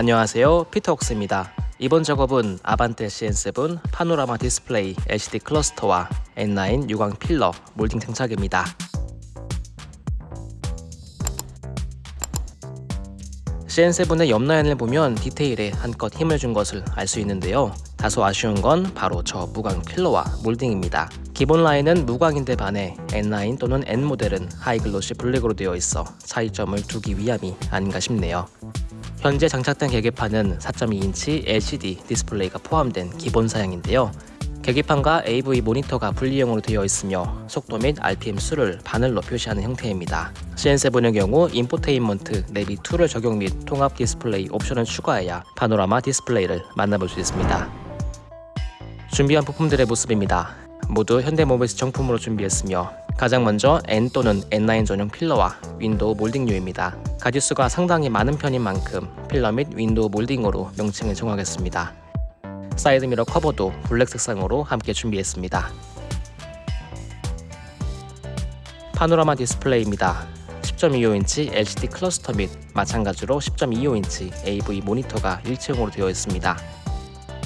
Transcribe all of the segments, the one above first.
안녕하세요. 피터웍스입니다. 이번 작업은 아반떼 CN7 파노라마 디스플레이 LCD 클러스터와 N9 유광 필러 몰딩 장착입니다. CN7의 옆 라인을 보면 디테일에 한껏 힘을 준 것을 알 수 있는데요. 다소 아쉬운 건 바로 저 무광 필러와 몰딩입니다. 기본 라인은 무광인데 반해 N9 또는 N 모델은 high glossy 블랙으로 되어 있어 차이점을 두기 위함이 아닌가 싶네요 현재 장착된 계기판은 4.2인치 LCD 디스플레이가 포함된 기본 사양인데요. 계기판과 AV 모니터가 분리형으로 되어 있으며 속도 및 RPM 수를 바늘로 표시하는 형태입니다. CN7의 경우 인포테인먼트, 내비 2를 적용 및 통합 디스플레이 옵션을 추가해야 파노라마 디스플레이를 만나볼 수 있습니다. 준비한 부품들의 모습입니다. 모두 현대모비스 정품으로 준비했으며 가장 먼저 N 또는 N9 전용 필러와 윈도우 몰딩류입니다. 가지수가 상당히 많은 편인 만큼 필러 및 윈도우 몰딩으로 명칭을 정하겠습니다. 사이드미러 커버도 블랙 색상으로 함께 준비했습니다. 파노라마 디스플레이입니다. 10.25인치 LCD 클러스터 및 마찬가지로 10.25인치 AV 모니터가 일체형으로 되어 있습니다.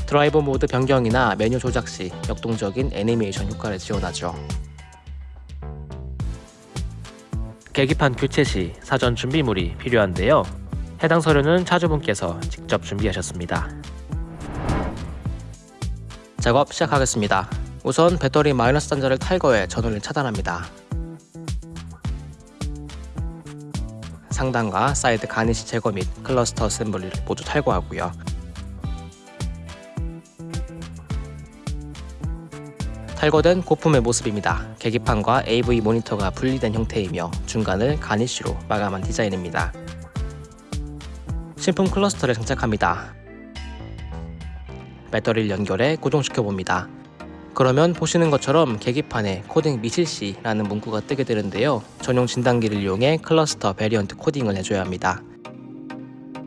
드라이브 모드 변경이나 메뉴 조작 시 역동적인 애니메이션 효과를 지원하죠. 계기판 교체 시 사전 준비물이 필요한데요. 해당 서류는 차주분께서 직접 준비하셨습니다. 작업 시작하겠습니다. 우선 배터리 마이너스 단자를 탈거해 전원을 차단합니다. 상단과 사이드 garnish 제거 및 클러스터 assembly를 모두 탈거하고요. 탈거된 고품의 모습입니다. 계기판과 AV 모니터가 분리된 형태이며 중간을 garnish로 마감한 디자인입니다. 신품 클러스터를 장착합니다. 배터리를 연결해 고정시켜 봅니다. 그러면 보시는 것처럼 계기판에 코딩 미실시라는 문구가 뜨게 되는데요. 전용 진단기를 이용해 클러스터 variant 코딩을 해줘야 합니다.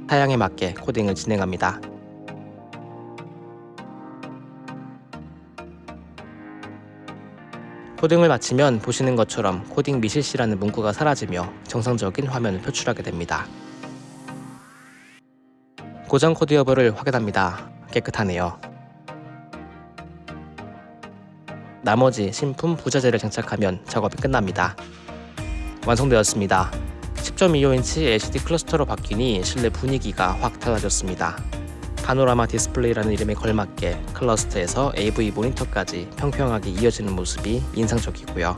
사양에 맞게 코딩을 진행합니다. 코딩을 마치면 보시는 것처럼 코딩 미실시라는 문구가 사라지며 정상적인 화면을 표출하게 됩니다. 고장 코드 여부를 확인합니다. 깨끗하네요. 나머지 신품 부자재를 장착하면 작업이 끝납니다. 완성되었습니다. 10.25인치 LCD 클러스터로 바뀌니 실내 분위기가 확 달라졌습니다. 파노라마 디스플레이라는 이름에 걸맞게 클러스터에서 AV 모니터까지 평평하게 이어지는 모습이 인상적이고요.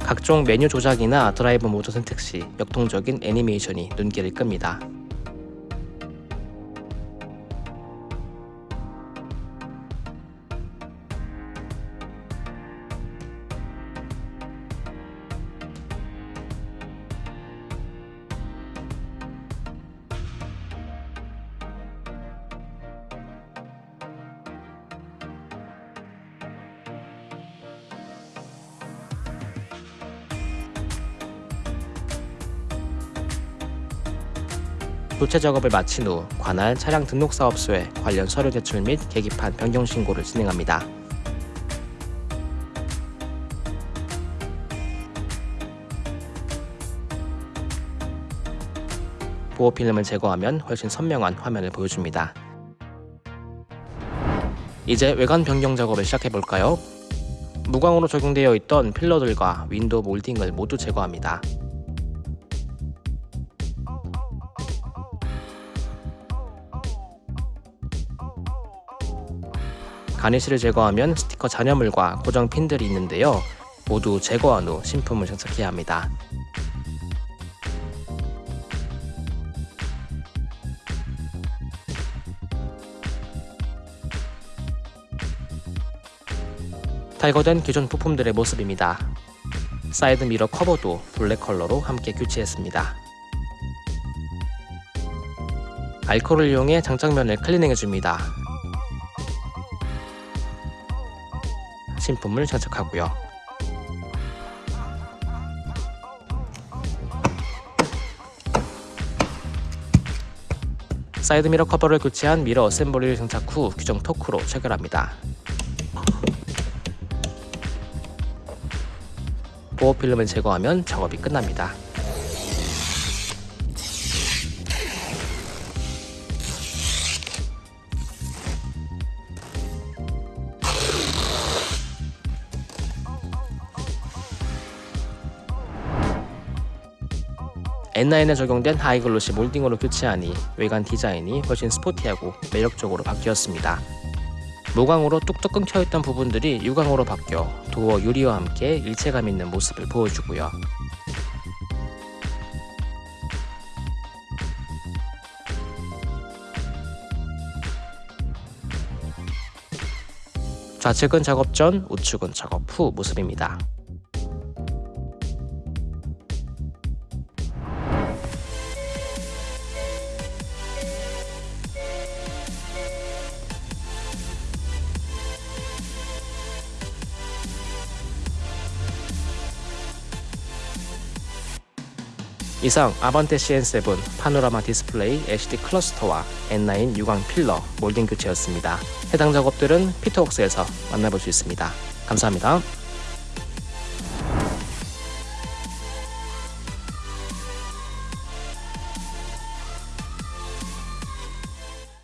각종 메뉴 조작이나 드라이브 모드 선택 시 역동적인 애니메이션이 눈길을 끕니다. 교체 작업을 마친 후 관할 차량 등록사업소에 관련 서류 제출 및 계기판 변경 신고를 진행합니다. 보호 필름을 제거하면 훨씬 선명한 화면을 보여줍니다. 이제 외관 변경 작업을 시작해볼까요? 무광으로 적용되어 있던 pillar들과 윈도우 몰딩을 모두 제거합니다. garnish를 제거하면 스티커 잔여물과 고정 핀들이 있는데요. 모두 제거한 후 신품을 장착해야 합니다. 탈거된 기존 부품들의 모습입니다. 사이드 미러 커버도 블랙 컬러로 함께 교체했습니다. 알코올을 이용해 장착면을 클리닝해줍니다. 신품을 장착하고요. 사이드미러 커버를 교체한 미러 assembly를 장착 후 규정 토크로 체결합니다. 보호 필름을 제거하면 작업이 끝납니다. N9에 적용된 하이글로시 몰딩으로 교체하니 외관 디자인이 훨씬 스포티하고 매력적으로 바뀌었습니다. 무광으로 뚝뚝 끊겨있던 부분들이 유광으로 바뀌어 도어 유리와 함께 일체감 있는 모습을 보여주고요. 좌측은 작업 전, 우측은 작업 후 모습입니다. 이상 아반떼 CN7 파노라마 디스플레이 LCD 클러스터와 N9 유광 pillar 몰딩 교체였습니다. 해당 작업들은 피터웍스에서 만나볼 수 있습니다. 감사합니다.